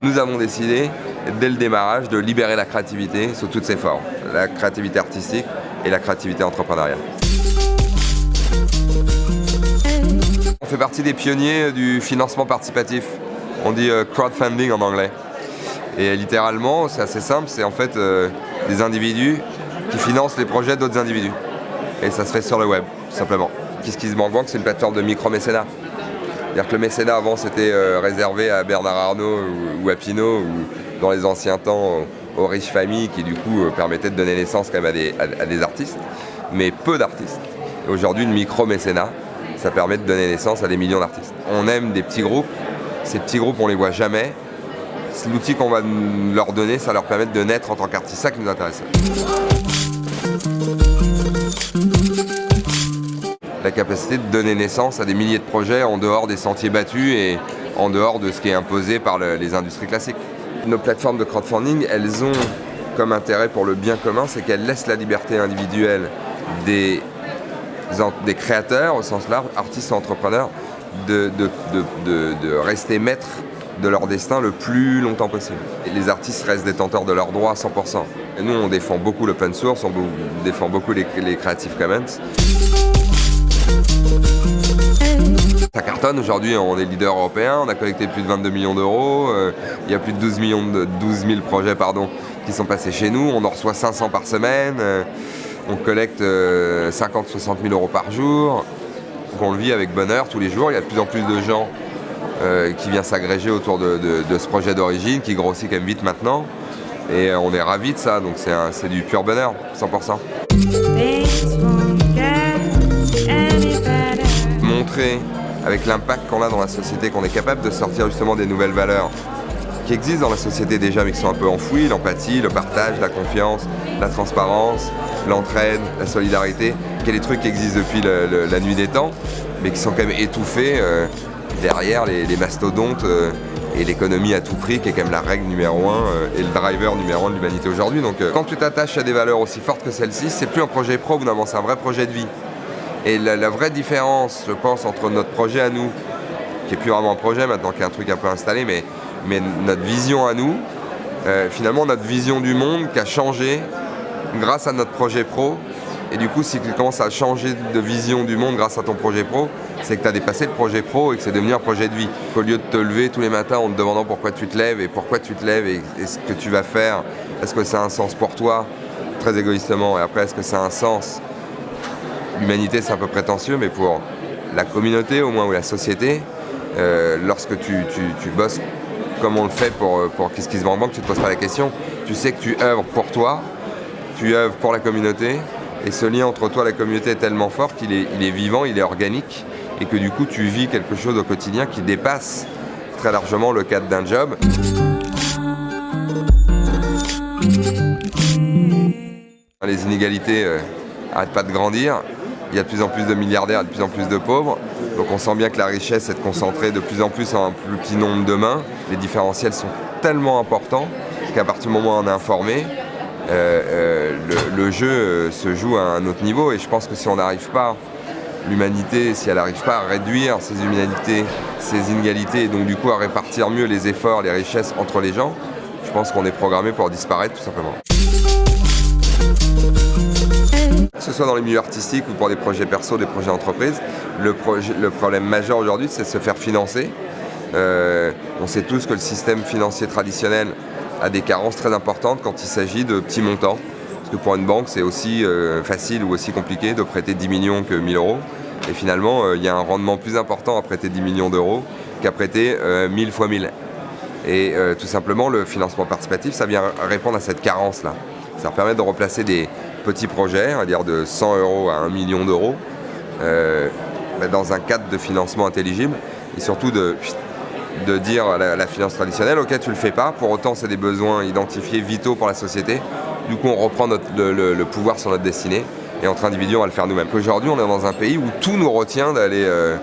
Nous avons décidé, dès le démarrage, de libérer la créativité sous toutes ses formes. La créativité artistique et la créativité entrepreneuriale. On fait partie des pionniers du financement participatif. On dit euh, crowdfunding en anglais. Et littéralement, c'est assez simple, c'est en fait euh, des individus qui financent les projets d'autres individus. Et ça se fait sur le web, tout simplement. Kiss Bank Bank, c'est une plateforme de micro-mécénat. C'est-à-dire que le mécénat avant c'était euh, réservé à Bernard Arnault ou, à Pinault ou dans les anciens temps aux, riches familles qui du coup euh, permettaient de donner naissance quand même à des, à, des artistes, mais peu d'artistes. Aujourd'hui le micro-mécénat, ça permet de donner naissance à des millions d'artistes. On aime des petits groupes, ces petits groupes on les voit jamais. L'outil qu'on va leur donner, ça leur permet de naître en tant qu'artiste, ça qui nous intéresse la capacité de donner naissance à des milliers de projets en dehors des sentiers battus et en dehors de ce qui est imposé par les industries classiques. Nos plateformes de crowdfunding, elles ont comme intérêt pour le bien commun, c'est qu'elles laissent la liberté individuelle des, des créateurs, au sens large, artistes et entrepreneurs, de, de, rester maîtres de leur destin le plus longtemps possible. Les artistes restent détenteurs de leurs droits à 100%. Et nous, on défend beaucoup l'open source, on défend beaucoup les, les Creative Commons. Ça cartonne, aujourd'hui on est leader européen, on a collecté plus de 22 millions d'euros, euh, il y a plus de 12, millions de, 12 000 projets pardon, qui sont passés chez nous, on en reçoit 500 par semaine, euh, on collecte 50-60 euh, 000 euros par jour, donc on le vit avec bonheur tous les jours, il y a de plus en plus de gens qui viennent s'agréger autour de, ce projet d'origine, qui grossit quand même vite maintenant, et on est ravis de ça, donc c'est du pur bonheur, 100%. Montrer avec l'impact qu'on a dans la société, qu'on est capable de sortir justement des nouvelles valeurs qui existent dans la société déjà mais qui sont un peu enfouies, l'empathie, le partage, la confiance, la transparence, l'entraide, la solidarité, qui sont des trucs qui existent depuis la nuit des temps, mais qui sont quand même étouffés euh, derrière les, mastodontes euh, et l'économie à tout prix qui est quand même la règle numéro un euh, et le driver numéro un de l'humanité aujourd'hui. Donc quand tu t'attaches à des valeurs aussi fortes que celles-ci, c'est plus un projet pro, c'est un vrai projet de vie. Et la, vraie différence, je pense, entre notre projet à nous, qui est plus vraiment un projet maintenant, qui est un truc un peu installé, mais, notre vision à nous, euh, finalement notre vision du monde qui a changé grâce à notre projet pro. Et du coup, si tu commences à changer de vision du monde grâce à ton projet pro, c'est que tu as dépassé le projet pro et que c'est devenu un projet de vie. Qu'au lieu de te lever tous les matins en te demandant pourquoi tu te lèves et pourquoi tu te lèves et, ce que tu vas faire, est-ce que ça a un sens pour toi, très égoïstement, et après est-ce que ça a un sens? L'humanité c'est un peu prétentieux, mais pour la communauté au moins, ou la société, euh, lorsque tu, bosses comme on le fait pour, pour Kiss Kiss Bank Bank, tu te poses pas la question. Tu sais que tu œuvres pour toi, tu œuvres pour la communauté, et ce lien entre toi et la communauté est tellement fort qu'il est, il est vivant, il est organique, et que du coup tu vis quelque chose au quotidien qui dépasse très largement le cadre d'un job. Les inégalités n'arrêtent euh, pas de grandir il y a de plus en plus de milliardaires, de plus en plus de pauvres. Donc on sent bien que la richesse est concentrée de plus en plus en un plus petit nombre de mains. Les différentiels sont tellement importants qu'à partir du moment où on est informé, euh, euh, le, jeu euh, se joue à un autre niveau. Et je pense que si on n'arrive pas, l'humanité, si elle n'arrive pas à réduire ces inégalités, ces inégalités, et donc du coup à répartir mieux les efforts, les richesses entre les gens, je pense qu'on est programmé pour disparaître tout simplement. Que ce soit dans les milieux artistiques ou pour des projets perso, des projets entreprises, le, problème majeur aujourd'hui c'est de se faire financer. Euh, on sait tous que le système financier traditionnel a des carences très importantes quand il s'agit de petits montants. Que pour une banque c'est aussi euh, facile ou aussi compliqué de prêter 10 millions que 1000 euros. Et finalement euh, il y a un rendement plus important à prêter 10 millions d'euros qu'à prêter 1000 fois 1000. Et tout simplement le financement participatif ça vient répondre à cette carence là. Ça permet de replacer des, petits projets, à dire de 100 euros à 1 million d'euros, euh, dans un cadre de financement intelligible et surtout de, de dire à la, finance traditionnelle, ok tu le fais pas, pour autant c'est des besoins identifiés vitaux pour la société, du coup on reprend le, pouvoir sur notre destinée et entre individus on va le faire nous-mêmes. Aujourd'hui on est dans un pays où tout nous retient d'aller euh,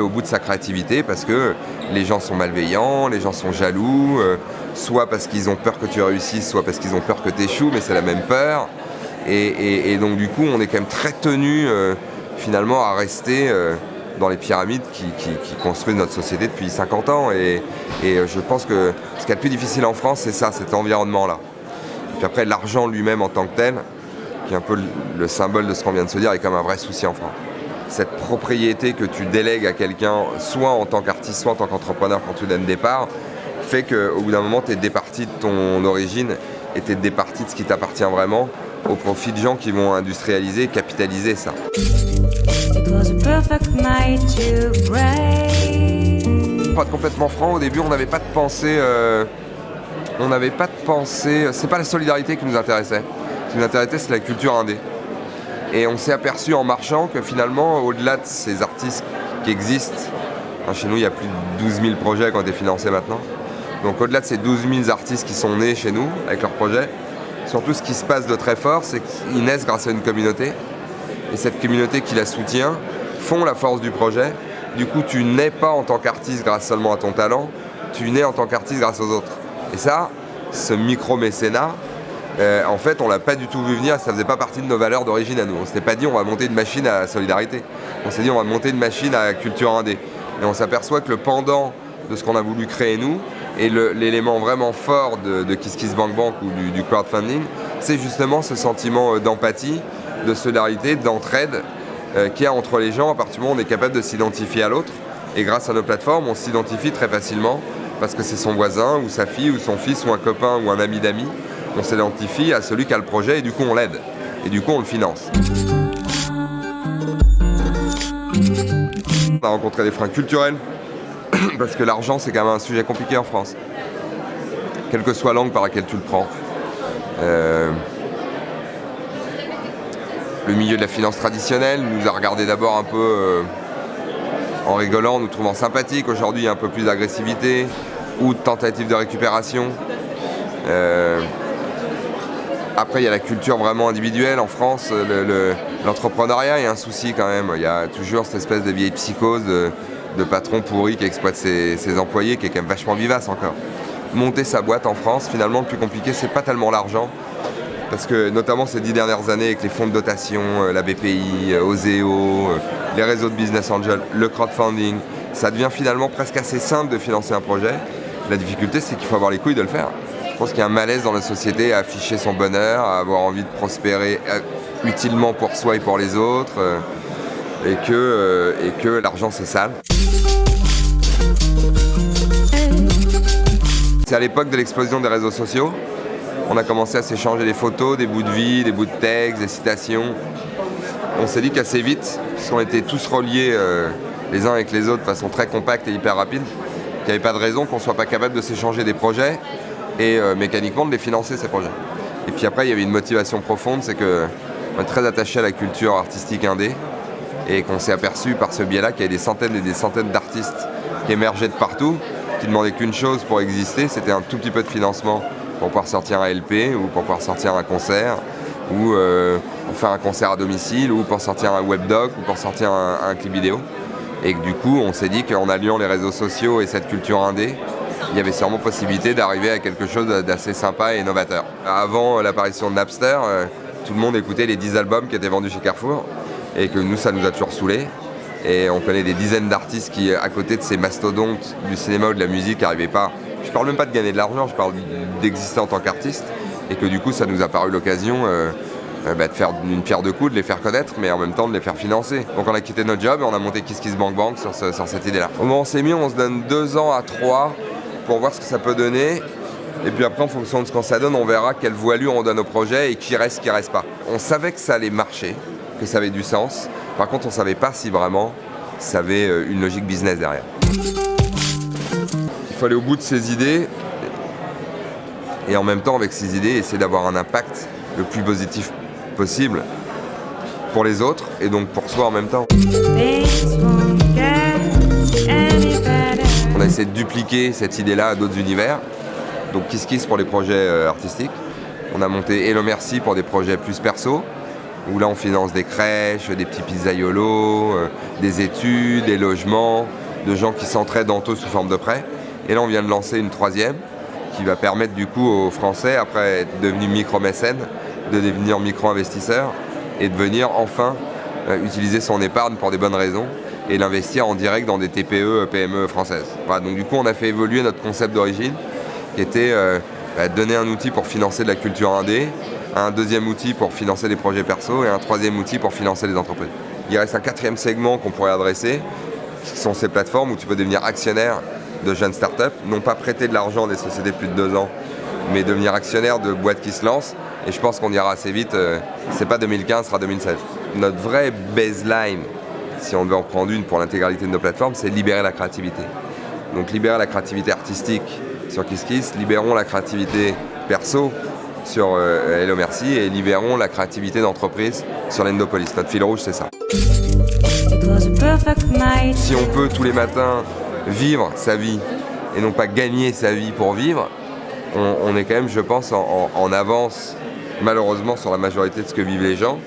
au bout de sa créativité parce que les gens sont malveillants, les gens sont jaloux, euh, soit parce qu'ils ont peur que tu réussisses, soit parce qu'ils ont peur que tu échoues, mais c'est la même peur. Et, donc du coup, on est quand même très tenu finalement à rester dans les pyramides qui, construisent notre société depuis 50 ans. Et, je pense que ce qui est le plus difficile en France, c'est ça, cet environnement-là. Puis après, l'argent lui-même en tant que tel, qui est un peu le symbole de ce qu'on vient de se dire, est quand même un vrai souci en France cette propriété que tu délègues à quelqu'un, soit en tant qu'artiste, soit en tant qu'entrepreneur quand tu donnes des parts, fait qu'au bout d'un moment, tu es départi de ton origine et tu es départi de ce qui t'appartient vraiment au profit de gens qui vont industrialiser, capitaliser ça. Pour être complètement franc, au début, on n'avait pas de pensée. Euh, on n'avait pas de pensée. C'est pas la solidarité qui nous intéressait. Ce qui nous intéressait, c'est la culture indé. Et on s'est aperçu en marchant que finalement, au-delà de ces artistes qui existent, hein, chez nous il y a plus de 12 000 projets qui ont été financés maintenant, donc au-delà de ces 12 000 artistes qui sont nés chez nous avec leurs projets, surtout ce qui se passe de très fort, c'est qu'ils naissent grâce à une communauté. Et cette communauté qui la soutient font la force du projet. Du coup, tu nais pas en tant qu'artiste grâce seulement à ton talent, tu nais en tant qu'artiste grâce aux autres. Et ça, ce micro-mécénat, euh, en fait, on l'a pas du tout vu venir, ça faisait pas partie de nos valeurs d'origine à nous. On s'était pas dit on va monter une machine à solidarité. On s'est dit on va monter une machine à culture indé. Et on s'aperçoit que le pendant de ce qu'on a voulu créer nous, et l'élément vraiment fort de, de Bank Bank ou du, crowdfunding, c'est justement ce sentiment euh, d'empathie, de solidarité, d'entraide euh, qu'il y a entre les gens à partir du moment où on est capable de s'identifier à l'autre. Et grâce à nos plateformes, on s'identifie très facilement parce que c'est son voisin ou sa fille ou son fils ou un copain ou un ami d'amis on s'identifie à celui qui a le projet et du coup on l'aide. Et du coup on le finance. On a rencontré des freins culturels, parce que l'argent c'est quand même un sujet compliqué en France. Quelle que soit l'angle par laquelle tu le prends. Euh, le milieu de la finance traditionnelle nous a regardé d'abord un peu euh, en rigolant, nous trouvant sympathiques. Aujourd'hui, il y a un peu plus d'agressivité ou de tentative de récupération. Euh, après, il y a la culture vraiment individuelle. En France, l'entrepreneuriat est un souci quand même. Il y a toujours cette espèce de vieille psychose de, patron pourri qui exploite ses, employés, qui est quand même vachement vivace encore. Monter sa boîte en France, finalement, le plus compliqué, c'est pas tellement l'argent. Parce que notamment ces dix dernières années avec les fonds de dotation, euh, la BPI, euh, Oseo, euh, les réseaux de business angel, le crowdfunding, ça devient finalement presque assez simple de financer un projet. La difficulté, c'est qu'il faut avoir les couilles de le faire. Je pense qu'il y a un malaise dans la société à afficher son bonheur, à avoir envie de prospérer utilement pour soi et pour les autres, et que, et que l'argent c'est sale. C'est à l'époque de l'explosion des réseaux sociaux. On a commencé à s'échanger des photos, des bouts de vie, des bouts de texte, des citations. On s'est dit qu'assez vite, puisqu'on était tous reliés les uns avec les autres de façon très compacte et hyper rapide, qu'il n'y avait pas de raison qu'on ne soit pas capable de s'échanger des projets et euh, mécaniquement de les financer ces projets. Et puis après, il y avait une motivation profonde, c'est qu'on est très attaché à la culture artistique indé et qu'on s'est aperçu par ce biais-là qu'il y avait des centaines et des centaines d'artistes qui émergeaient de partout, qui demandaient qu'une chose pour exister, c'était un tout petit peu de financement pour pouvoir sortir un LP ou pour pouvoir sortir un concert ou euh, pour faire un concert à domicile ou pour sortir un webdoc ou pour sortir un, clip vidéo. Et du coup, on s'est dit qu'en alliant les réseaux sociaux et cette culture indé, il y avait sûrement possibilité d'arriver à quelque chose d'assez sympa et novateur. Avant l'apparition de Napster, euh, tout le monde écoutait les 10 albums qui étaient vendus chez Carrefour et que nous, ça nous a toujours saoulés. Et on connaît des dizaines d'artistes qui, à côté de ces mastodontes du cinéma ou de la musique, n'arrivaient pas. Je parle même pas de gagner de l'argent, je parle d'exister en tant qu'artiste. Et que du coup, ça nous a paru l'occasion euh, euh, bah, de faire une pierre de coups, de les faire connaître, mais en même temps de les faire financer. Donc on a quitté notre job et on a monté Kiss Kiss Bank Bank sur, cette idée-là. Au moment où on s'est mis, on se donne deux ans à trois pour voir ce que ça peut donner. Et puis après, en fonction de ce qu'on ça donne, on verra quelle voilure on donne au projet et qui reste, qui reste pas. On savait que ça allait marcher, que ça avait du sens. Par contre, on savait pas si vraiment ça avait euh, une logique business derrière. Faut aller au bout de ses idées et en même temps, avec ces idées, essayer d'avoir un impact le plus positif possible pour les autres et donc pour soi en même temps a essayé de dupliquer cette idée-là à d'autres univers. Donc Kiss Kiss pour les projets euh, artistiques. On a monté Hello Merci pour des projets plus perso, où là on finance des crèches, des petits pizzaiolos, euh, des études, des logements, de gens qui s'entraident entre eux sous forme de prêt. Et là on vient de lancer une troisième qui va permettre du coup aux Français, après être devenus micro-mécènes, de devenir micro-investisseur et de venir enfin euh, utiliser son épargne pour des bonnes raisons et l'investir en direct dans des TPE, PME françaises. donc du coup, on a fait évoluer notre concept d'origine qui était euh, bah, donner un outil pour financer de la culture indé, un deuxième outil pour financer des projets perso et un troisième outil pour financer les entreprises. Il reste un quatrième segment qu'on pourrait adresser, qui sont ces plateformes où tu peux devenir actionnaire de jeunes startups, non pas prêter de l'argent des sociétés plus de deux ans, mais devenir actionnaire de boîtes qui se lancent. Et je pense qu'on ira assez vite, euh, c'est pas 2015, ce sera 2016. Notre vraie baseline, si on devait en prendre une pour l'intégralité de nos plateformes, c'est libérer la créativité. Donc libérer la créativité artistique sur KissKiss, libérons la créativité perso sur euh, Hello Merci et libérons la créativité d'entreprise sur l'Endopolis. Notre fil rouge, c'est ça. Si on peut tous les matins vivre sa vie et non pas gagner sa vie pour vivre, on, est quand même, je pense, en, avance malheureusement sur la majorité de ce que vivent les gens.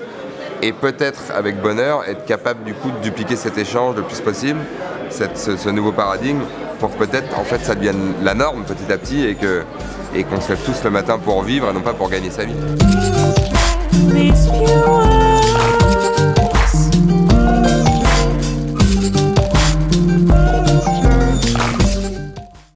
Et peut-être avec bonheur être capable du coup de dupliquer cet échange le plus possible, ce, nouveau paradigme, pour que peut-être en fait ça devienne la norme petit à petit et que et qu'on se lève tous le matin pour vivre et non pas pour gagner sa vie.